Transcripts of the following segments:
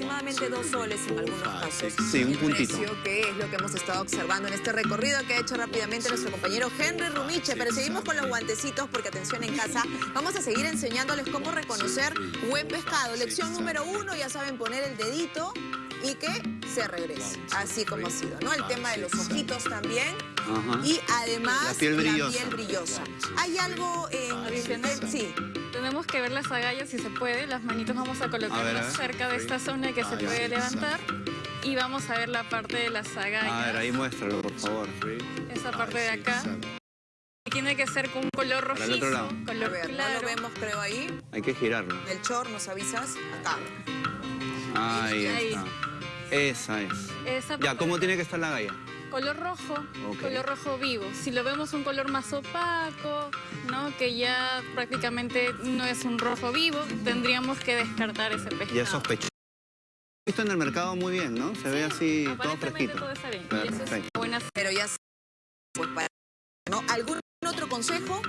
aproximadamente dos soles en algunos casos. Sí, un puntito. que es lo que hemos estado observando en este recorrido que ha hecho rápidamente nuestro compañero Henry Rumiche. Pero seguimos con los guantecitos porque atención en casa, vamos a seguir enseñándoles cómo reconocer buen pescado. Lección número uno, ya saben poner el dedito y que se regrese, así como ha sido, ¿no? El tema de los ojitos también y además La piel brillosa. piel brillosa. ¿Hay algo en... Adicional. Sí. Tenemos que ver las agallas si se puede. Las manitos vamos a colocarlas cerca de esta zona que se Ahí puede levantar. Y vamos a ver la parte de las agallas. A ver, ahí muéstralo, por favor. Esa parte de acá. Tiene que ser con un color el rojizo, otro lado. Color ver, no claro. lo vemos creo ahí. Hay que girarlo. El chor, ¿nos avisas? Acá. Ahí Ahí. está. Esa es. Esa Ya, ¿cómo tiene que estar la galla? Color rojo, color rojo vivo. Si lo vemos un color más opaco, ¿no? que ya prácticamente no es un rojo vivo, tendríamos que descartar ese pescado. Ya es sospechoso. Visto en el mercado muy bien, ¿no? Se ve así todo Aparentemente fresquito. todo está bien. Y eso es buena Pero ya... Pues para... ¿no? ¿Algún otro consejo?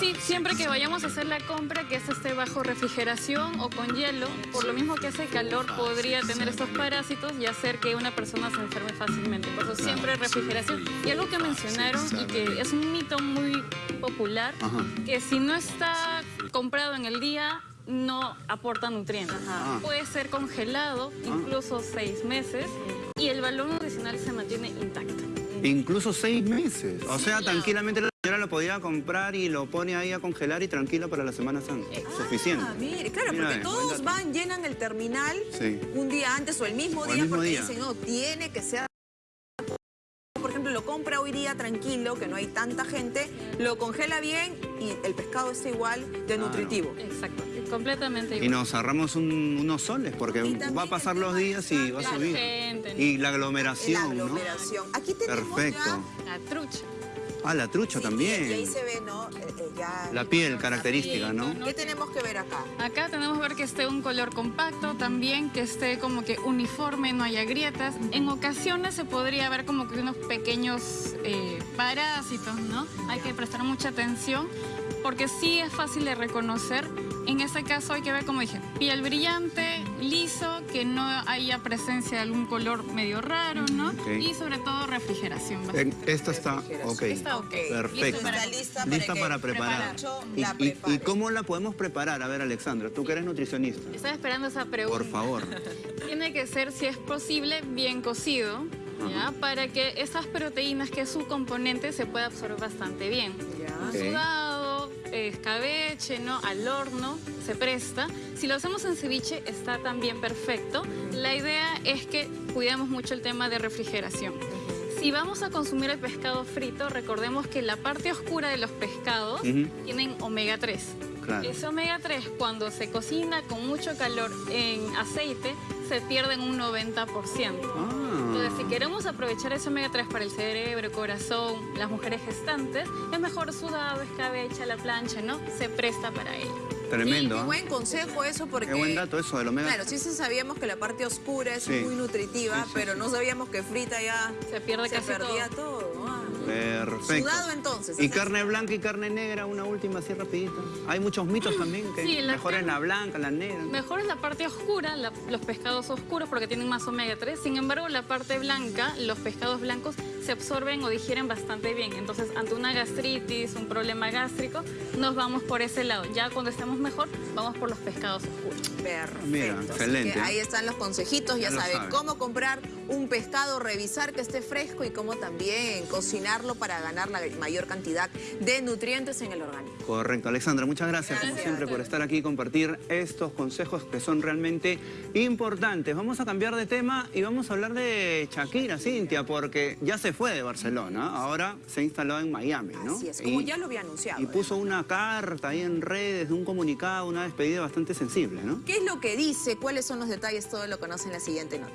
Sí, siempre que vayamos a hacer la compra, que esto esté bajo refrigeración o con hielo, por lo mismo que hace calor podría tener estos parásitos y hacer que una persona se enferme fácilmente. Por eso siempre refrigeración. Y algo que mencionaron y que es un mito muy popular, que si no está comprado en el día, no aporta nutrientes. Ajá. Puede ser congelado, incluso seis meses, y el valor nutricional se mantiene intacto. Incluso seis meses. O sea, tranquilamente la lo podía comprar y lo pone ahí a congelar y tranquila para la Semana Santa. Suficiente. Ah, mire, claro, Mira, porque eh, todos van, llenan el terminal Sí. un día antes o el mismo O el día mismo porque día. dicen, no, tiene que ser... Por ejemplo, lo compra hoy día tranquilo, que no hay tanta gente, lo congela bien y el pescado está igual de Claro. nutritivo. Exacto, completamente Y igual. nos ahorramos un- unos soles porque Y va a pasar los días y va a La subir. gente, ¿no? Y la La aglomeración, ¿no? aglomeración. Aquí tenemos Perfecto. ya... La trucha. Ah, la trucha Sí, Y ahí también. se ve, ¿no? Eh, ya La piel característica, ¿no? ¿Qué tenemos que ver acá? Acá tenemos que ver que esté un color compacto, también que esté como que uniforme, no haya grietas. En ocasiones se podría ver como que unos pequeños eh, parásitos, ¿no? Hay que prestar mucha atención porque sí es fácil de reconocer. En ese caso hay que ver, como dije, piel brillante, liso, que no haya presencia de algún color medio raro, Y sobre todo refrigeración. Eh. Esta está, ok. Está ok. Perfecto. Está lista para, Lista que para preparar. ¿Y, cómo la podemos preparar? A ver, Alexandra, tú que eres nutricionista. Estaba esperando esa pregunta. Por favor. Tiene que ser, si es posible, bien cocido, ¿ya? Para que esas proteínas, que es su componente, se pueda absorber bastante bien. Ya. Escabeche, ¿no? Al horno, se presta. Si lo hacemos en ceviche, está también perfecto. La idea es que cuidemos mucho el tema de refrigeración. Si vamos a consumir el pescado frito, recordemos que la parte oscura de los pescados Ujú. tienen omega 3. Claro. Ese omega 3 cuando se cocina con mucho calor en aceite se pierde en un 90%. Ah. Entonces, si queremos aprovechar ese omega 3 para el cerebro, corazón, las mujeres gestantes, es mejor sudado, escabeche, a la plancha, ¿no? Se presta para ello. Tremendo. Qué ¿ah? buen consejo eso porque... Qué buen dato eso del omega. Claro, sí sí sabíamos que la parte oscura es Sí. muy nutritiva, Sí, sí, pero sí. no sabíamos que frita ya Se pierde se casi perdía todo. todo. Ah. Perfecto. Sudado entonces. Y carne blanca y carne negra, una última así rapidita. Hay muchos mitos también que Sí, la mejor es la blanca, la negra. Mejor es la parte oscura, la- los pescados oscuros porque tienen más omega 3. Sin embargo, la parte blanca, los pescados blancos se absorben o digieren bastante bien. Entonces, ante una gastritis, un problema gástrico, nos vamos por ese lado. Ya cuando estemos mejor, vamos por los pescados oscuros. Perfecto. Mira, excelente. que ahí están los consejitos, ya, Ya saben cómo comprar un pescado, revisar que esté fresco y cómo también cocinarlo para ganar la mayor cantidad de nutrientes en el organismo. Correcto, Alexandra, muchas gracias, como siempre por estar aquí y compartir estos consejos que son realmente importantes. Vamos a cambiar de tema y vamos a hablar de Shakira, Cintia, porque ya se fue de Barcelona, ahora se instaló en Miami, ¿no? Así es, como Y- ya lo había anunciado. Y puso una carta ahí en redes, un comunicado, una despedida bastante sensible, ¿no? ¿Qué es lo que dice? ¿Cuáles son los detalles? Todo lo conocen en la siguiente nota.